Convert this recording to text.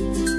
Bye.